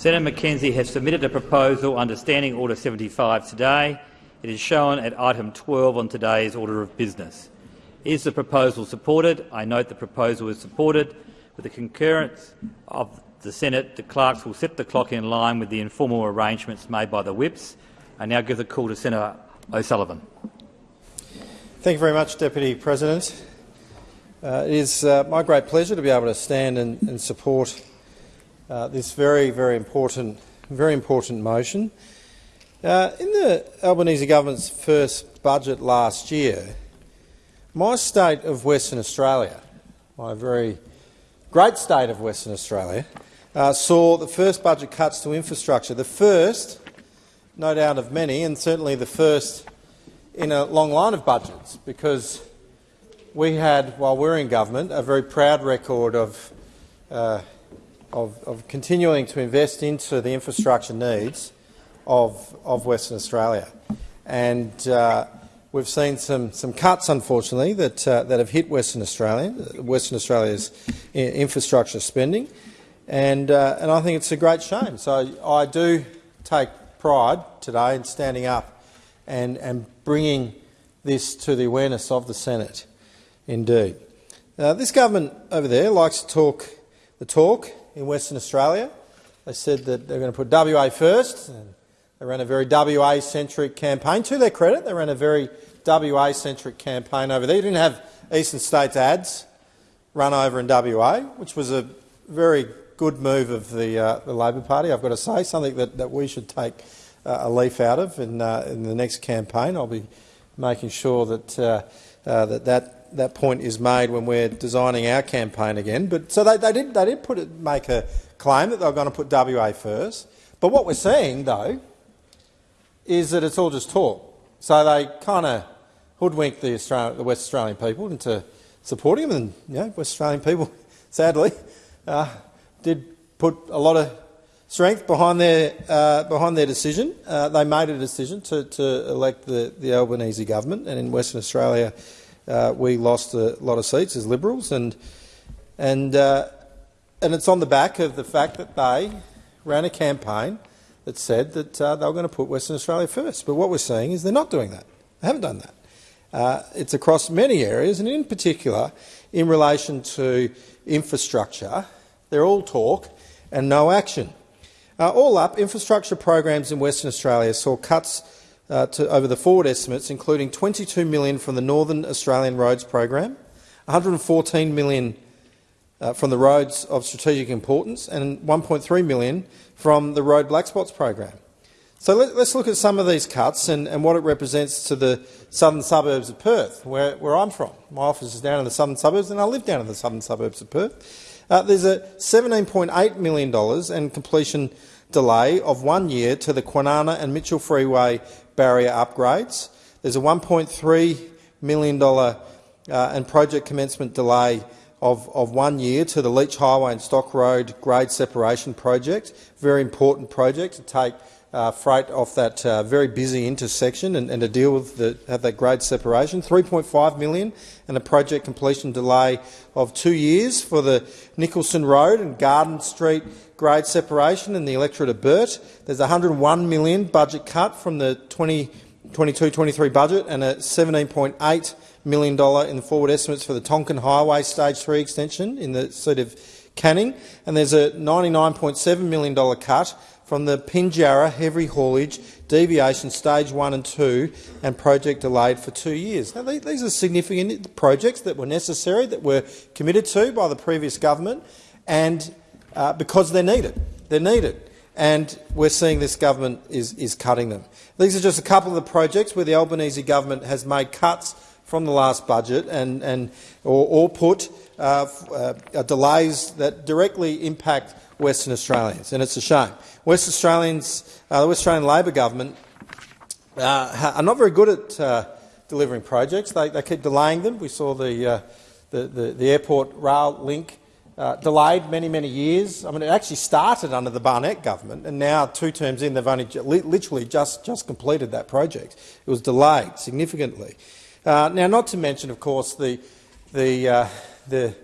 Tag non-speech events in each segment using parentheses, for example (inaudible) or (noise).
Senator McKenzie has submitted a proposal under Standing Order 75 today. It is shown at item 12 on today's order of business. Is the proposal supported? I note the proposal is supported. With the concurrence of the Senate, the clerks will set the clock in line with the informal arrangements made by the whips. I now give the call to Senator O'Sullivan. Thank you very much, Deputy President. Uh, it is uh, my great pleasure to be able to stand and, and support uh, this very, very important, very important motion. Uh, in the Albanese government's first budget last year, my state of Western Australia, my very great state of Western Australia, uh, saw the first budget cuts to infrastructure, the first, no doubt of many, and certainly the first in a long line of budgets, because we had, while we were in government, a very proud record of, uh, of, of, continuing to invest into the infrastructure needs of, of Western Australia. And uh, we've seen some, some cuts, unfortunately, that, uh, that have hit Western Australia, Western Australia's infrastructure spending. And, uh, and I think it's a great shame. So I do take pride today in standing up and, and bringing this to the awareness of the Senate. Indeed. Uh, this government over there likes to talk the talk in Western Australia. They said that they're going to put WA first. And they ran a very WA-centric campaign. To their credit, they ran a very WA-centric campaign over there. You didn't have eastern states ads run over in WA, which was a very good move of the, uh, the Labor Party, I've got to say, something that, that we should take uh, a leaf out of in, uh, in the next campaign. I'll be making sure that, uh, uh, that, that that point is made when we're designing our campaign again. But so they, they did they did put it, make a claim that they were going to put WA first. But what we're seeing though is that it's all just talk. So they kind of hoodwinked the, Australian, the West Australian people into supporting them, and you know, West Australian people, (laughs) sadly, uh, did put a lot of strength behind their uh, behind their decision. Uh, they made a decision to, to elect the, the Albanese government, and in Western Australia, uh, we lost a lot of seats as Liberals, and and uh, and it's on the back of the fact that they ran a campaign that said that uh, they were going to put Western Australia first. But what we're seeing is they're not doing that. They haven't done that. Uh, it's across many areas, and in particular, in relation to infrastructure, they're all talk and no action. Uh, all up, infrastructure programs in Western Australia saw cuts uh, to, over the forward estimates, including 22 million from the Northern Australian Roads Program, 114 million uh, from the Roads of Strategic Importance and 1.3 million from the Road Black Spots Program. So let, us look at some of these cuts and, and, what it represents to the southern suburbs of Perth, where, where, I'm from. My office is down in the southern suburbs and I live down in the southern suburbs of Perth. Uh, there's a $17.8 million and completion delay of one year to the Kwinana and Mitchell Freeway barrier upgrades. There's a $1.3 million uh, and project commencement delay of, of one year to the Leach Highway and Stock Road grade separation project. Very important project to take uh, freight off that uh, very busy intersection and, and to deal with the, have that grade separation. 3.5 million and a project completion delay of two years for the Nicholson Road and Garden Street grade separation in the electorate of Burt. There's a 101 million budget cut from the 2022-23 budget and a 17.8 million dollar in the forward estimates for the Tonkin Highway Stage 3 extension in the seat of Canning, and there's a $99.7 million cut from the Pinjarra heavy haulage deviation stage 1 and 2 and project delayed for two years. Now, these are significant projects that were necessary, that were committed to by the previous government, and uh, because they're needed. They're needed. And we're seeing this government is, is cutting them. These are just a couple of the projects where the Albanese government has made cuts from the last budget and, and or, or put delays that directly impact Western Australians, and it's a shame. West Australians, uh, the West Australian Labor government uh, are not very good at uh, delivering projects. They, they, keep delaying them. We saw the, uh, the, the, the, airport rail link uh, delayed many, many years. I mean, it actually started under the Barnett government, and now, two terms in, they've only literally just, just completed that project. It was delayed significantly. Uh, now, not to mention, of course, the, the, the,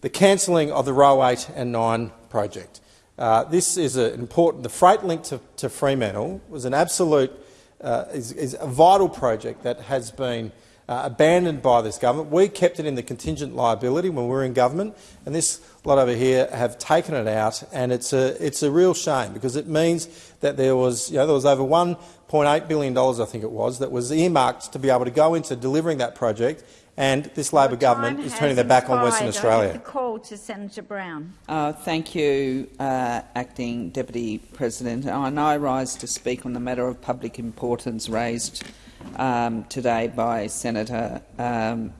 the cancelling of the Roe 8 and 9 project. Uh, this is an important. The freight link to, to Fremantle was an absolute, uh, is, is, a vital project that has been uh, abandoned by this government. We kept it in the contingent liability when we were in government, and this lot over here have taken it out, and it's a it's a real shame because it means that there was you know there was over 1.8 billion dollars I think it was that was earmarked to be able to go into delivering that project, and this Labor government is turning their back on Western Australia. The call to Senator Brown. Uh, thank you, uh, Acting Deputy President. I now rise to speak on the matter of public importance raised um, today by Senator um,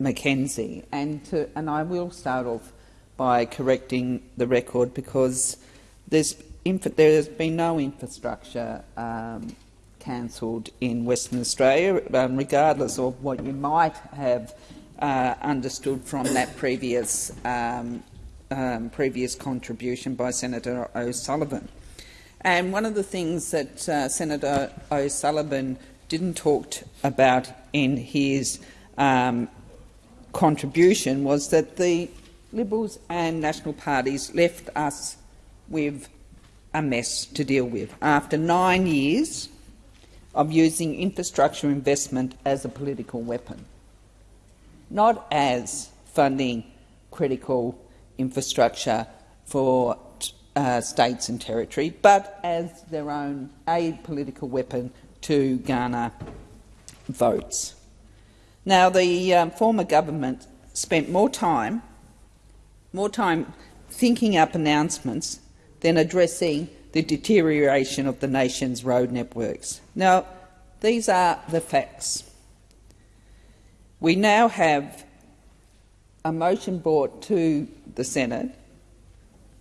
McKenzie, and to, and I will start off by correcting the record because there's there has been no infrastructure um, cancelled in Western Australia, um, regardless of what you might have uh, understood from that previous um, um, previous contribution by Senator O'Sullivan. And one of the things that uh, Senator O'Sullivan didn't talk about in his um, contribution was that the Liberals and National parties left us with a mess to deal with. After nine years of using infrastructure investment as a political weapon, not as funding critical infrastructure for uh, states and territory, but as their own aid political weapon to garner votes. Now, the um, former government spent more time, more time thinking up announcements than addressing the deterioration of the nation's road networks. Now, these are the facts. We now have a motion brought to the Senate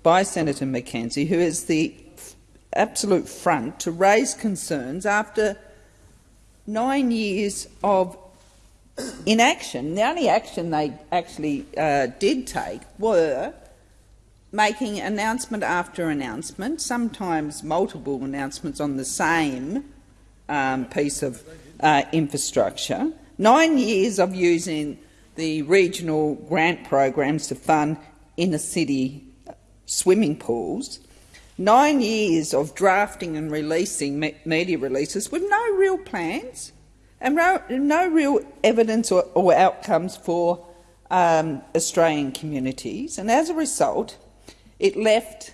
by Senator McKenzie, who is the absolute front to raise concerns after nine years of inaction. The only action they actually uh, did take were making announcement after announcement, sometimes multiple announcements on the same um, piece of uh, infrastructure. Nine years of using the regional grant programs to fund inner city swimming pools, nine years of drafting and releasing me media releases with no real plans and no, no real evidence or, or outcomes for um, Australian communities. And as a result, it left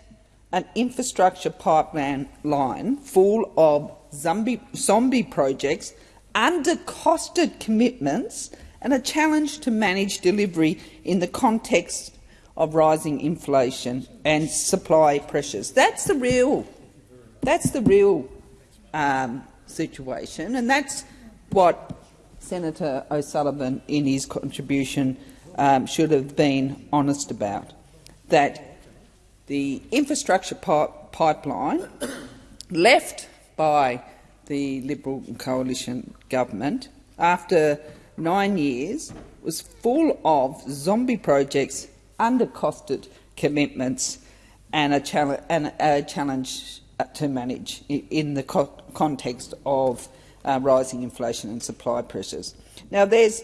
an infrastructure pipeline line full of zombie, zombie projects, under-costed commitments and a challenge to manage delivery in the context of rising inflation and supply pressures. That's the real, that's the real um, situation, and that's what Senator O'Sullivan, in his contribution, um, should have been honest about. That the infrastructure pipeline left by the Liberal coalition government after nine years was full of zombie projects undercosted commitments and a, and a challenge to manage in the co context of uh, rising inflation and supply pressures. Now, there's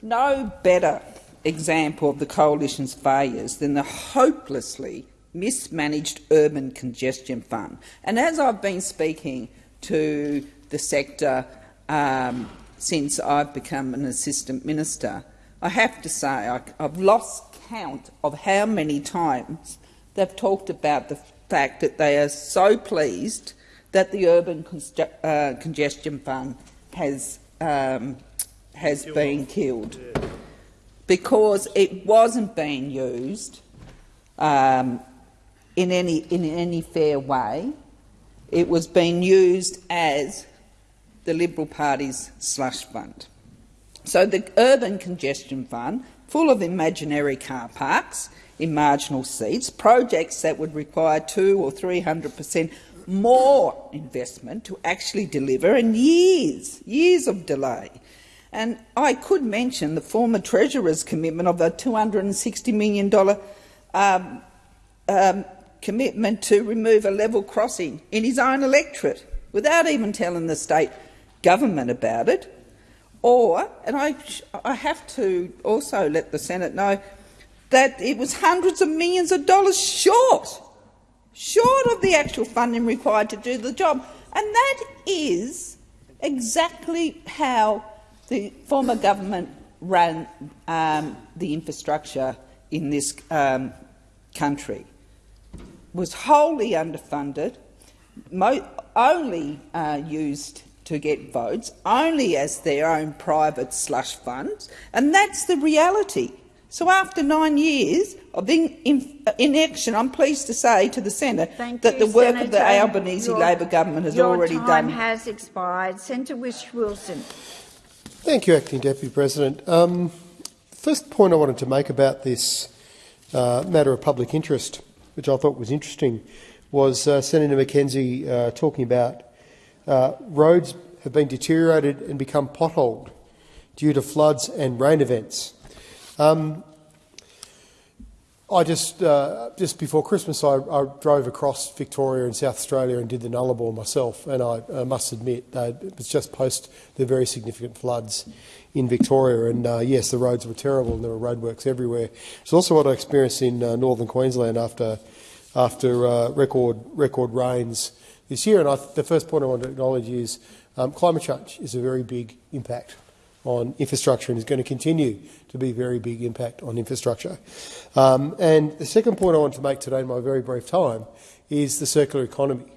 no better example of the coalition's failures than the hopelessly mismanaged urban congestion fund. And as I've been speaking to the sector um, since I've become an assistant minister, I have to say I, I've lost count of how many times they've talked about the fact that they are so pleased that the Urban uh, Congestion Fund has, um, has been killed. Because it wasn't being used um, in, any, in any fair way. It was being used as the Liberal Party's slush fund. So the Urban Congestion Fund full of imaginary car parks in marginal seats, projects that would require two or 300 per cent more investment to actually deliver, and years, years of delay. And I could mention the former Treasurer's commitment of a $260 million um, um, commitment to remove a level crossing in his own electorate without even telling the state government about it. Or, and I, I have to also let the Senate know, that it was hundreds of millions of dollars short, short of the actual funding required to do the job. And that is exactly how the former government ran um, the infrastructure in this um, country. Was wholly underfunded, only uh, used to get votes, only as their own private slush funds, and that's the reality. So after nine years of in, in, inaction, I'm pleased to say to the Senate Thank that you, the work Senator. of the Albanese Your- Labor government has already done. your already time done. has expired. Senator Whish-Wilson. Thank you, Acting Deputy President. Um, first point I wanted to make about this uh, matter of public interest, which I thought was interesting, was uh, Senator McKenzie uh, talking about uh, roads have been deteriorated and become potholed due to floods and rain events. Um, I just uh, just before Christmas, I, I, drove across Victoria and South Australia and did the Nullarbor myself, and I, I must admit it was just post the very significant floods in Victoria, and uh, yes, the roads were terrible and there were roadworks everywhere. It's also what I experienced in uh, northern Queensland after after uh, record record rains this year. And I, the first point I want to acknowledge is um, climate change is a very big impact on infrastructure and is going to continue to be a very big impact on infrastructure. Um, and the second point I want to make today in my very brief time is the circular economy.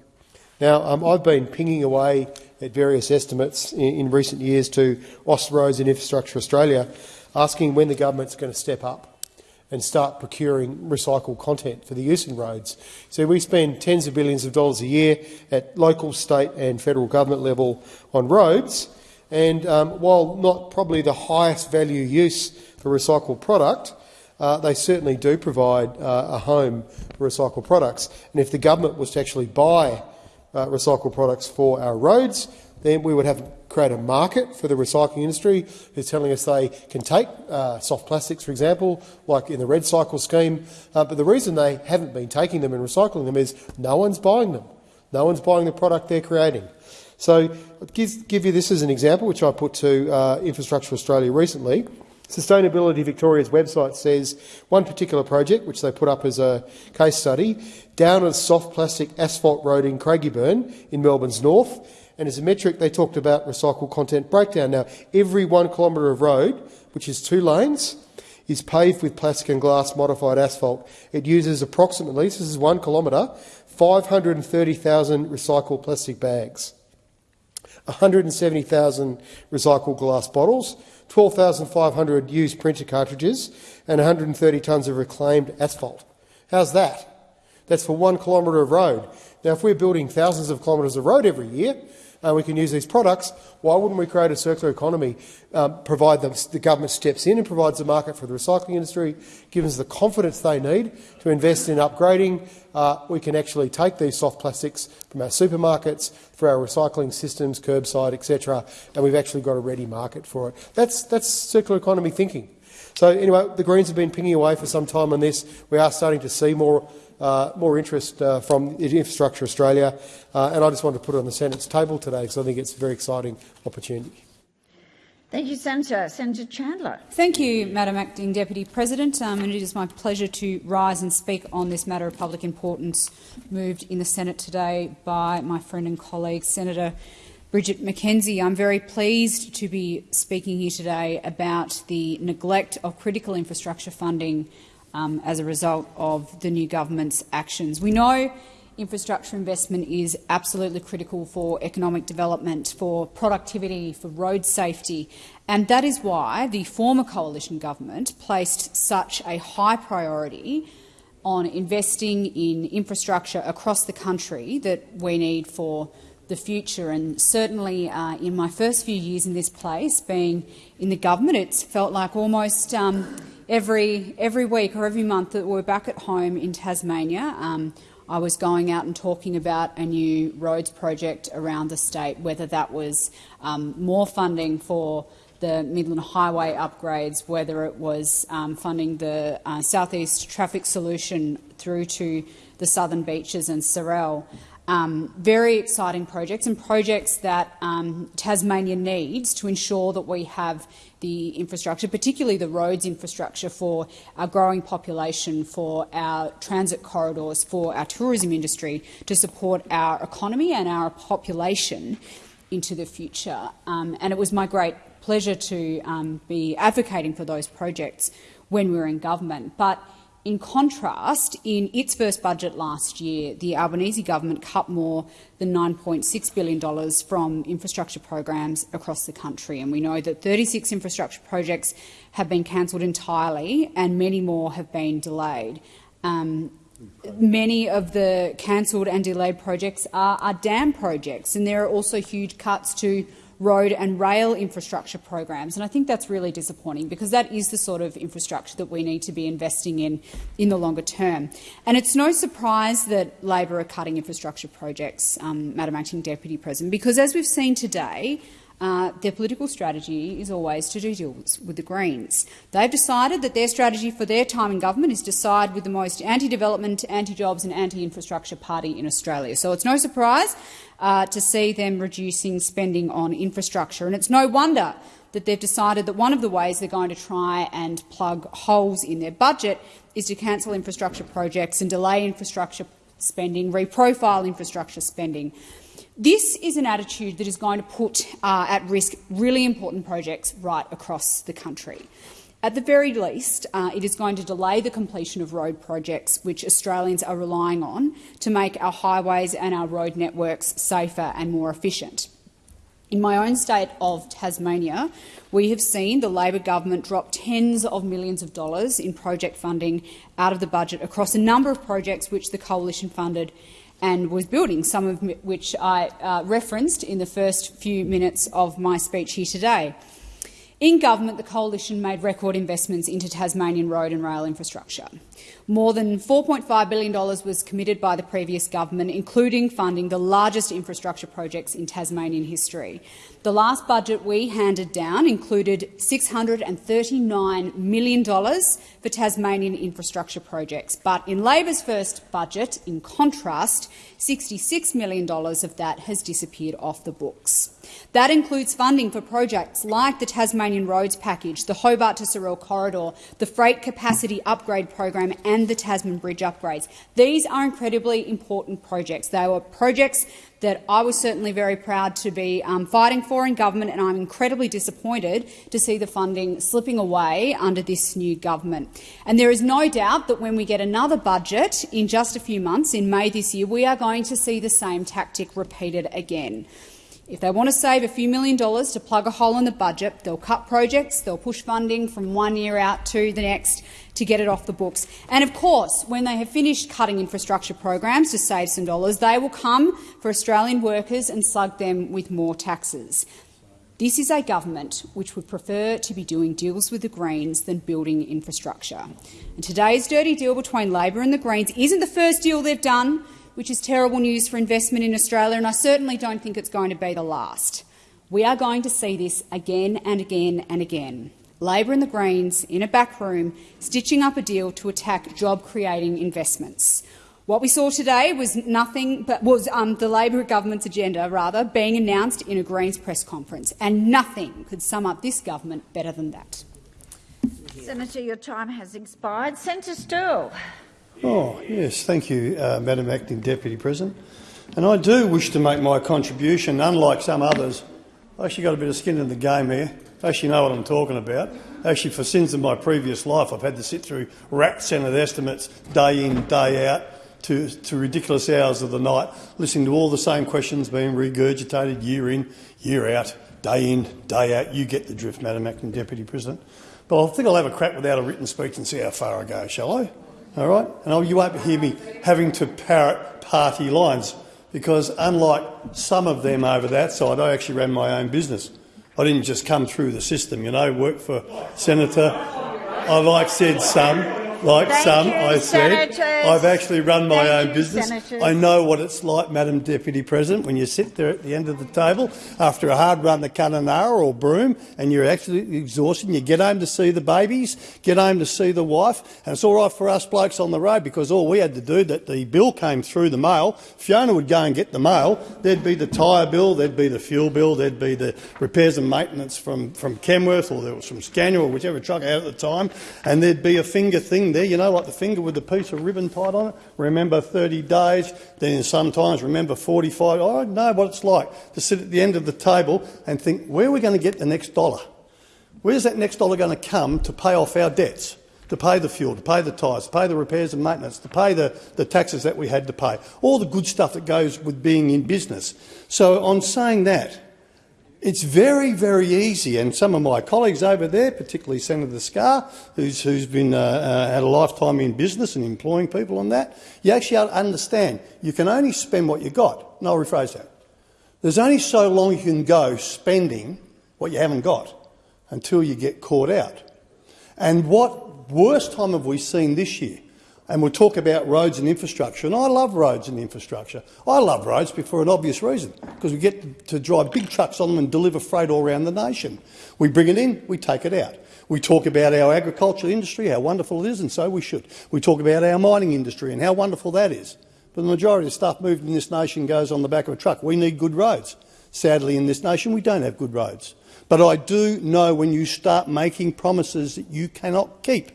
Now, um, I've been pinging away at various estimates in, in recent years to Austroads and Infrastructure Australia, asking when the government's going to step up and start procuring recycled content for the use in roads. So we spend tens of billions of dollars a year at local, state and federal government level on roads, and um, while not probably the highest value use for recycled product, uh, they certainly do provide uh, a home for recycled products. And if the government was to actually buy uh, recycled products for our roads, then we would have create a market for the recycling industry who's telling us they can take uh, soft plastics, for example, like in the REDcycle scheme. Uh, but the reason they haven't been taking them and recycling them is no one's buying them. No one's buying the product they're creating. So I'll give, give you this as an example, which I put to uh, Infrastructure Australia recently. Sustainability Victoria's website says one particular project, which they put up as a case study, down a soft plastic asphalt road in Craigieburn in Melbourne's north. And as a metric, they talked about recycled content breakdown. Now, every one kilometre of road, which is two lanes, is paved with plastic and glass modified asphalt. It uses approximately, this is one kilometre, 530,000 recycled plastic bags. 170,000 recycled glass bottles, 12,500 used printer cartridges, and 130 tonnes of reclaimed asphalt. How's that? That's for one kilometre of road. Now, if we're building thousands of kilometres of road every year, and uh, we can use these products, why wouldn't we create a circular economy, um, provide them, the government steps in and provides a market for the recycling industry, gives us the confidence they need to invest in upgrading. Uh, we can actually take these soft plastics from our supermarkets, through our recycling systems, curbside, etc., and we've actually got a ready market for it. That's, that's circular economy thinking. So anyway, the Greens have been pinging away for some time on this. We are starting to see more uh, more interest uh, from Infrastructure Australia, uh, and I just wanted to put it on the Senate's table today because I think it's a very exciting opportunity. Thank you, Senator. Senator Chandler. Thank you, Madam Acting Deputy President. Um, and it is my pleasure to rise and speak on this matter of public importance moved in the Senate today by my friend and colleague, Senator Bridget McKenzie. I'm very pleased to be speaking here today about the neglect of critical infrastructure funding um, as a result of the new government's actions. We know infrastructure investment is absolutely critical for economic development, for productivity, for road safety, and that is why the former coalition government placed such a high priority on investing in infrastructure across the country that we need for the future. And certainly uh, in my first few years in this place, being in the government, it's felt like almost um, every, every week or every month that we're back at home in Tasmania, um, I was going out and talking about a new roads project around the state, whether that was um, more funding for the Midland Highway upgrades, whether it was um, funding the uh, Southeast Traffic Solution through to the southern beaches and Sorell. Um, very exciting projects and projects that um, Tasmania needs to ensure that we have the infrastructure, particularly the roads infrastructure for our growing population, for our transit corridors, for our tourism industry, to support our economy and our population into the future. Um, and it was my great pleasure to um, be advocating for those projects when we were in government. But in contrast, in its first budget last year, the Albanese government cut more than $9.6 billion from infrastructure programs across the country. And we know that 36 infrastructure projects have been cancelled entirely and many more have been delayed. Um, many of the cancelled and delayed projects are, are dam projects, and there are also huge cuts to road and rail infrastructure programs. And I think that's really disappointing because that is the sort of infrastructure that we need to be investing in in the longer term. And it's no surprise that Labor are cutting infrastructure projects, um, Madam Acting Deputy President, because as we've seen today, uh, their political strategy is always to do deals with the Greens. They've decided that their strategy for their time in government is to side with the most anti-development, anti-jobs and anti-infrastructure party in Australia. So it's no surprise uh, to see them reducing spending on infrastructure. And it's no wonder that they've decided that one of the ways they're going to try and plug holes in their budget is to cancel infrastructure projects and delay infrastructure spending, reprofile infrastructure spending. This is an attitude that is going to put uh, at risk really important projects right across the country. At the very least, uh, it is going to delay the completion of road projects which Australians are relying on to make our highways and our road networks safer and more efficient. In my own state of Tasmania, we have seen the Labor government drop tens of millions of dollars in project funding out of the budget across a number of projects which the coalition funded and was building, some of which I uh, referenced in the first few minutes of my speech here today. In government, the coalition made record investments into Tasmanian road and rail infrastructure. More than $4.5 billion was committed by the previous government, including funding the largest infrastructure projects in Tasmanian history. The last budget we handed down included $639 million for Tasmanian infrastructure projects, but in Labor's first budget, in contrast, $66 million of that has disappeared off the books. That includes funding for projects like the Tasmanian Roads Package, the Hobart to Sorell Corridor, the Freight Capacity Upgrade Program and the Tasman Bridge upgrades. These are incredibly important projects. They were projects that I was certainly very proud to be um, fighting for in government, and I'm incredibly disappointed to see the funding slipping away under this new government. And there is no doubt that when we get another budget in just a few months, in May this year, we are going to see the same tactic repeated again. If they want to save a few million dollars to plug a hole in the budget, they'll cut projects, they'll push funding from one year out to the next to get it off the books. And of course, when they have finished cutting infrastructure programs to save some dollars, they will come for Australian workers and slug them with more taxes. This is a government which would prefer to be doing deals with the Greens than building infrastructure. And today's dirty deal between Labor and the Greens isn't the first deal they've done which is terrible news for investment in Australia, and I certainly don't think it's going to be the last. We are going to see this again and again and again. Labor and the Greens in a back room stitching up a deal to attack job-creating investments. What we saw today was nothing but was um, the Labor government's agenda, rather, being announced in a Greens press conference, and nothing could sum up this government better than that. Senator, your time has expired. Senator Sterle. Oh, yes, thank you, uh, Madam Acting Deputy President. And I do wish to make my contribution, unlike some others. I actually got a bit of skin in the game here. I actually know what I'm talking about. Actually, for sins of my previous life, I've had to sit through RRAT Senate estimates day in, day out, to, to ridiculous hours of the night, listening to all the same questions being regurgitated year in, year out, day in, day out. You get the drift, Madam Acting Deputy President. But I think I'll have a crack without a written speech and see how far I go, shall I? All right? And oh, you won't hear me having to parrot party lines because, unlike some of them over that side, I actually ran my own business. I didn't just come through the system, you know, work for Senator. I like said some. Like Thank some, you, I said. senators. I've actually run my Thank own you, business. senators. I know what it's like, Madam Deputy President, when you sit there at the end of the table after a hard run to Kununurra or Broome and you're actually exhausted and you get home to see the babies, get home to see the wife, and it's all right for us blokes on the road because all we had to do, that the bill came through the mail, Fiona would go and get the mail, there'd be the tyre bill, there'd be the fuel bill, there'd be the repairs and maintenance from, from Kenworth or there was from Scania or whichever truck out at the time, and there'd be a finger thing there, you know, like the finger with the piece of ribbon tied on it. Remember 30 days, then sometimes remember 45. I know what it's like to sit at the end of the table and think, where are we going to get the next dollar? Where's that next dollar going to come to pay off our debts? To pay the fuel, to pay the tyres, to pay the repairs and maintenance, to pay the, the taxes that we had to pay, all the good stuff that goes with being in business. So on saying that, it's very, very easy, and some of my colleagues over there, particularly Senator Scarr, who's, who's been uh, uh, had a lifetime in business and employing people on that, you actually understand you can only spend what you got. And I'll rephrase that. There's only so long you can go spending what you haven't got until you get caught out. And what worst time have we seen this year? And we'll talk about roads and infrastructure. And I love roads and infrastructure. I love roads for an obvious reason, because we get to drive big trucks on them and deliver freight all around the nation. We bring it in, we take it out. We talk about our agricultural industry, how wonderful it is, and so we should. We talk about our mining industry and how wonderful that is. But the majority of stuff moved in this nation goes on the back of a truck. We need good roads. Sadly, in this nation, we don't have good roads. But I do know when you start making promises that you cannot keep,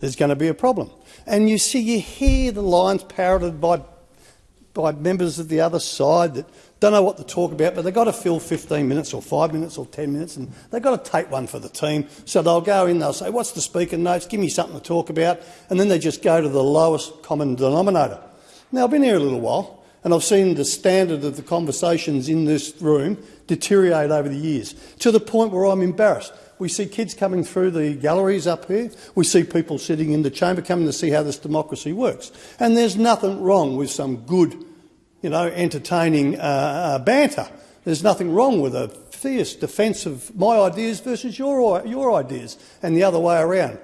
there's going to be a problem. And you see, you hear the lines parroted by, by members of the other side that don't know what to talk about, but they've got to fill 15 minutes or 5 minutes or 10 minutes, and they've got to take one for the team. So they'll go in, they'll say, what's the speaker notes, give me something to talk about, and then they just go to the lowest common denominator. Now, I've been here a little while, and I've seen the standard of the conversations in this room deteriorate over the years, to the point where I'm embarrassed. We see kids coming through the galleries up here. We see people sitting in the chamber coming to see how this democracy works. And there's nothing wrong with some good, you know, entertaining uh, uh, banter. There's nothing wrong with a fierce defence of my ideas versus your, your ideas and the other way around.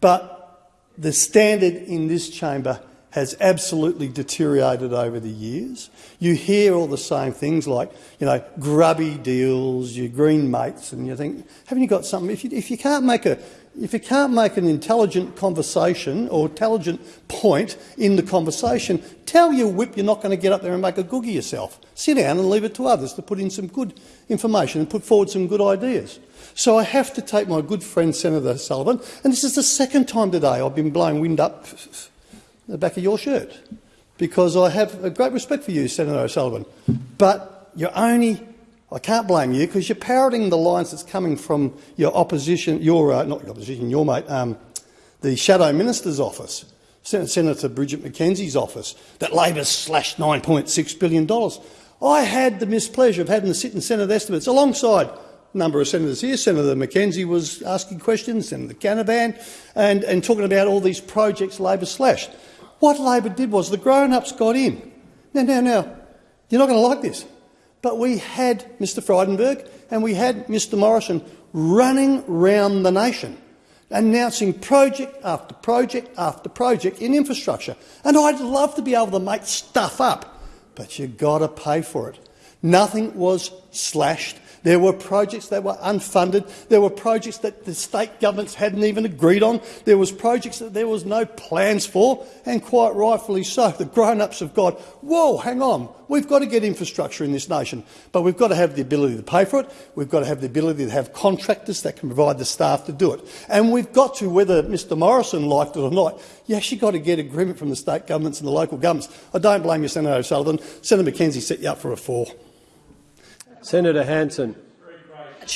But the standard in this chamber has absolutely deteriorated over the years. You hear all the same things like, you know, grubby deals, your green mates, and you think, haven't you got something? If you, if you can't make a if you can't make an intelligent conversation or intelligent point in the conversation, tell your whip you're not going to get up there and make a googie yourself. Sit down and leave it to others to put in some good information and put forward some good ideas. So I have to take my good friend Senator Sullivan, and this is the second time today I've been blowing wind up the back of your shirt, because I have a great respect for you, Senator O'Sullivan, but you're only I can't blame you because you're parroting the lines that's coming from your opposition, your uh, not your opposition, your mate, um, the shadow minister's office, Sen Senator Bridget McKenzie's office, that Labor slashed $9.6 billion. I had the mispleasure of having to sit in Senate estimates alongside a number of senators here. Senator McKenzie was asking questions, Senator Canavan, and, and talking about all these projects Labor slashed. What Labor did was the grown-ups got in. Now, now, now, you're not going to like this. But we had Mr Frydenberg and we had Mr Morrison running round the nation, announcing project after project after project in infrastructure. And I'd love to be able to make stuff up, but you've got to pay for it. Nothing was slashed. There were projects that were unfunded. There were projects that the state governments hadn't even agreed on. There was projects that there was no plans for, and quite rightfully so. (laughs) The grown-ups have got, whoa, hang on, we've got to get infrastructure in this nation, but we've got to have the ability to pay for it. We've got to have the ability to have contractors that can provide the staff to do it. And we've got to, whether Mr Morrison liked it or not, you actually got to get agreement from the state governments and the local governments. I don't blame you, Senator O'Sullivan. Senator McKenzie set you up for a four. Senator Hanson.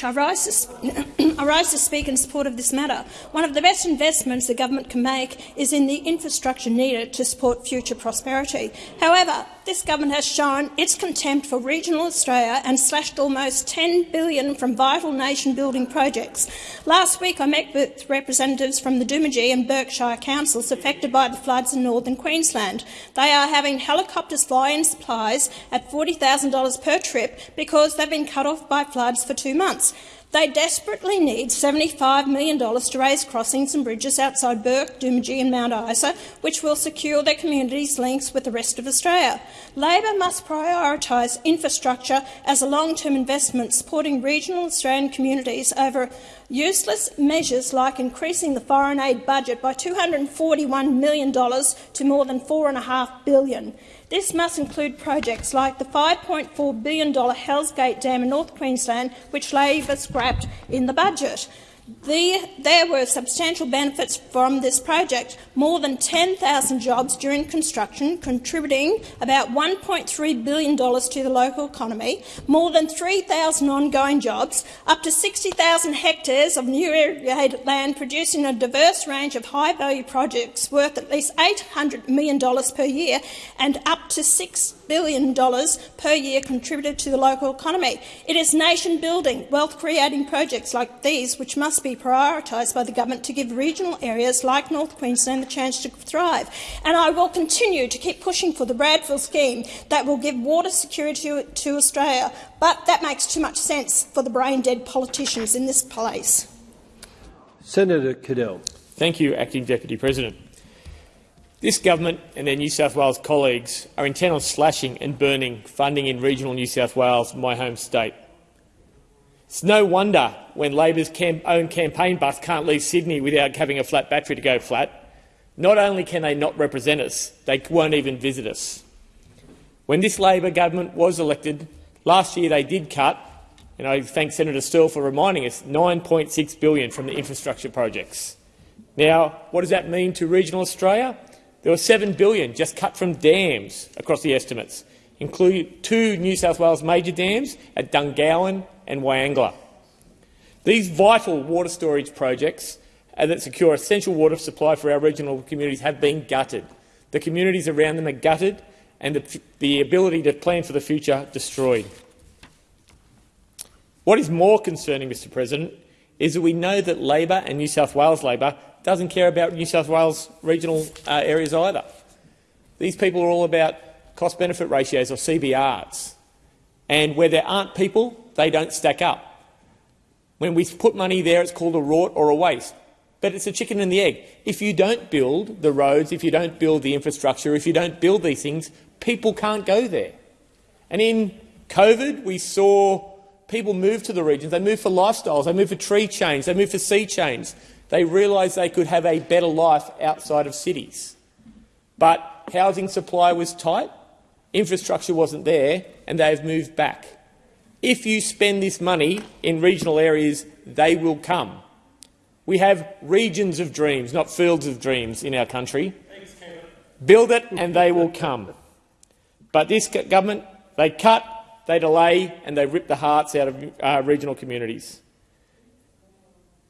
I rise, to, (clears throat) I rise to speak in support of this matter. One of the best investments the government can make is in the infrastructure needed to support future prosperity. However, this government has shown its contempt for regional Australia and slashed almost 10 billion from vital nation-building projects. Last week I met with representatives from the Doomadgee and Burke Shire councils affected by the floods in northern Queensland. They are having helicopters fly in supplies at $40,000 per trip because they've been cut off by floods for two months. They desperately need $75 million to raise crossings and bridges outside Burke, Doomadgee and Mount Isa, which will secure their communities' links with the rest of Australia. Labor must prioritise infrastructure as a long-term investment supporting regional Australian communities over useless measures like increasing the foreign aid budget by $241 million to more than $4.5 billion. This must include projects like the $5.4 billion Hells Gate Dam in North Queensland, which Labor scrapped in the budget. The, there were substantial benefits from this project, more than 10,000 jobs during construction, contributing about $1.3 billion to the local economy, more than 3,000 ongoing jobs, up to 60,000 hectares of new irrigated land, producing a diverse range of high-value projects worth at least $800 million per year and up to $6 billion per year contributed to the local economy. It is nation-building, wealth-creating projects like these which must be prioritised by the government to give regional areas like North Queensland the chance to thrive. And I will continue to keep pushing for the Bradfield scheme that will give water security to, to Australia, but that makes too much sense for the brain-dead politicians in this place. Senator Cadell. Thank you, Acting Deputy President. This government and their New South Wales colleagues are intent on slashing and burning funding in regional New South Wales, my home state. It's no wonder when Labor's cam own campaign bus can't leave Sydney without having a flat battery to go flat. Not only can they not represent us, they won't even visit us. When this Labor government was elected, last year they did cut, and I thank Senator Sterle for reminding us, 9.6 billion from the infrastructure projects. Now, what does that mean to regional Australia? There was 7 billion just cut from dams across the estimates, including two New South Wales major dams at Dungowan and Wyangla. These vital water storage projects that secure essential water supply for our regional communities have been gutted. The communities around them are gutted and the, the ability to plan for the future destroyed. What is more concerning, Mr President, is that we know that Labor and New South Wales Labor doesn't care about New South Wales regional uh, areas either. These people are all about cost-benefit ratios or CBRs. And where there aren't people, they don't stack up. When we put money there, it's called a rort or a waste. But it's a chicken and the egg. If you don't build the roads, if you don't build the infrastructure, if you don't build these things, people can't go there. And in COVID, we saw people move to the regions. They move for lifestyles. They move for tree change. They move for sea change. They realised they could have a better life outside of cities. But housing supply was tight, infrastructure wasn't there, and they have moved back. If you spend this money in regional areas, they will come. We have regions of dreams, not fields of dreams in our country. Build it and they will come. But this government, they cut, they delay and they rip the hearts out of uh, regional communities.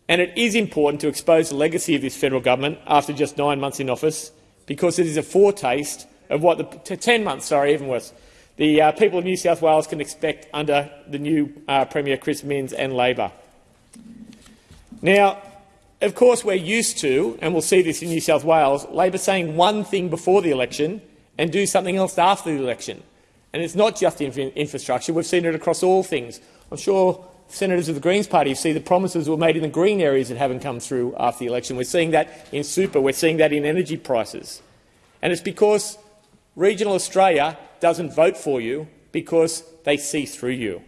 And it is important to expose the legacy of this federal government after just nine months in office, because it is a foretaste of what the ten months, sorry, even worse, the uh, people of New South Wales can expect under the new uh, Premier Chris Minns and Labor. Now, of course, we're used to, and we'll see this in New South Wales, Labor saying one thing before the election and do something else after the election. And it's not just infrastructure. We've seen it across all things. I'm sure senators of the Greens party see the promises were made in the green areas that haven't come through after the election. We're seeing that in super. We're seeing that in energy prices. And it's because regional Australia doesn't vote for you because they see through you.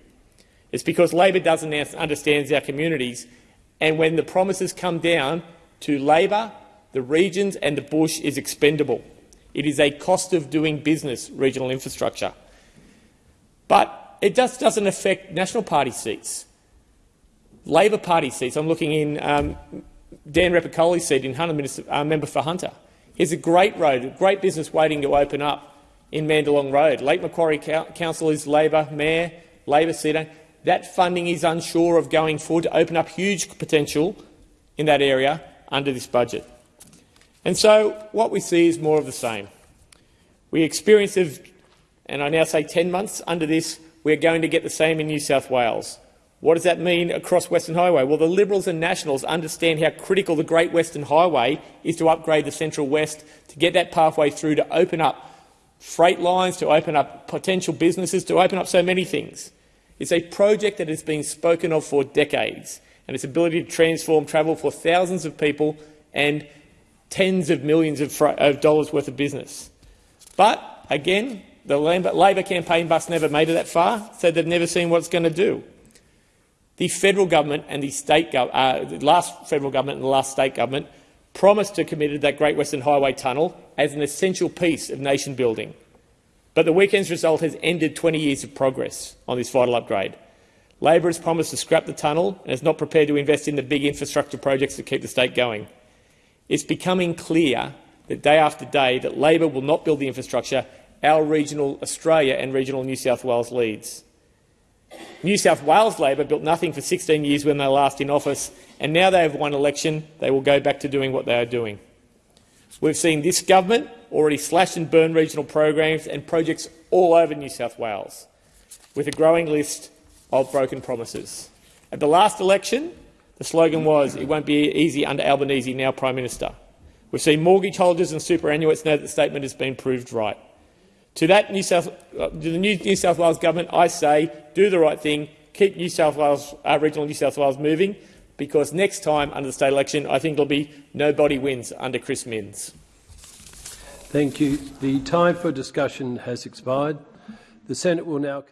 It's because Labor doesn't understand our communities. And when the promises come down to Labor, the regions and the bush is expendable. It is a cost of doing business, regional infrastructure. But it just doesn't affect National Party seats. Labor Party seats. I'm looking in um, Dan Repacholi's seat in Hunter, Minister, uh, member for Hunter. Here's a great road, a great business waiting to open up in Mandalong Road. Lake Macquarie Council is Labor, Mayor, Labor seat. That funding is unsure of going forward to open up huge potential in that area under this budget. And so what we see is more of the same. We experience, and I now say 10 months under this, we're going to get the same in New South Wales. What does that mean across Western Highway? Well, the Liberals and Nationals understand how critical the Great Western Highway is to upgrade the Central West, to get that pathway through, to open up freight lines, to open up potential businesses, to open up so many things. It's a project that has been spoken of for decades, and its ability to transform travel for thousands of people and tens of millions of, of dollars worth of business. But, again, the Labor campaign bus never made it that far, so they've never seen what it's going to do. The federal government and the state uh, the last federal government and the last state government promised to commit that Great Western Highway tunnel as an essential piece of nation building. But the weekend's result has ended 20 years of progress on this vital upgrade. Labor has promised to scrap the tunnel and is not prepared to invest in the big infrastructure projects that keep the state going. It's becoming clear that day after day that Labor will not build the infrastructure our regional Australia and regional New South Wales leads. New South Wales Labor built nothing for 16 years when they last in office, and now they have won election, they will go back to doing what they are doing. We've seen this government already slash and burn regional programs and projects all over New South Wales, with a growing list of broken promises. At the last election, the slogan was, it won't be easy under Albanese, now Prime Minister. We've seen mortgage holders and superannuates know that the statement has been proved right. To that New South, uh, the New South Wales government, I say, do the right thing, keep New South Wales, uh, regional New South Wales moving, because next time under the state election, I think it'll be nobody wins under Chris Minns. Thank you. The time for discussion has expired. The Senate will now.